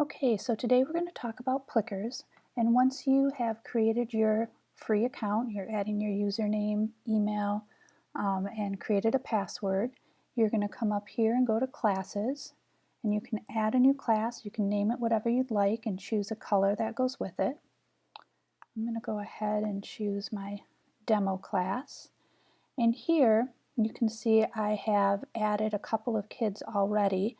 Okay, so today we're going to talk about Plickers. And once you have created your free account, you're adding your username, email, um, and created a password, you're going to come up here and go to Classes. And you can add a new class. You can name it whatever you'd like and choose a color that goes with it. I'm going to go ahead and choose my demo class. And here you can see I have added a couple of kids already.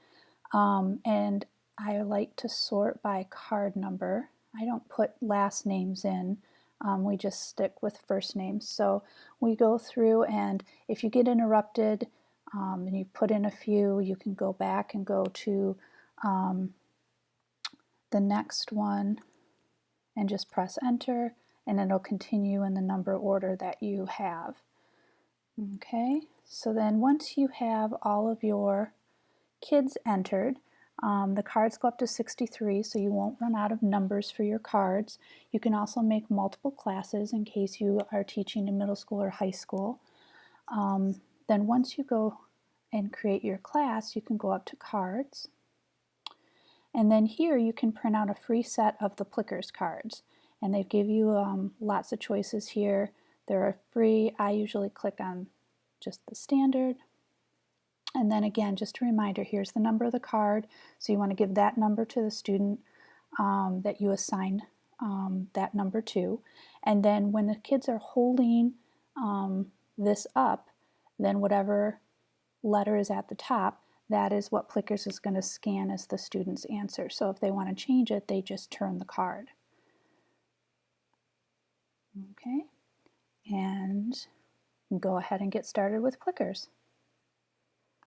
Um, and I like to sort by card number. I don't put last names in. Um, we just stick with first names. So we go through and if you get interrupted um, and you put in a few, you can go back and go to um, the next one and just press enter and it'll continue in the number order that you have. Okay, so then once you have all of your kids entered, um, the cards go up to 63, so you won't run out of numbers for your cards. You can also make multiple classes in case you are teaching in middle school or high school. Um, then once you go and create your class, you can go up to cards. And then here you can print out a free set of the Plickers cards. And they give you um, lots of choices here. They're free. I usually click on just the standard. And then again, just a reminder, here's the number of the card. So you want to give that number to the student um, that you assign um, that number to. And then when the kids are holding um, this up, then whatever letter is at the top, that is what Plickers is going to scan as the student's answer. So if they want to change it, they just turn the card. Okay, and go ahead and get started with Plickers.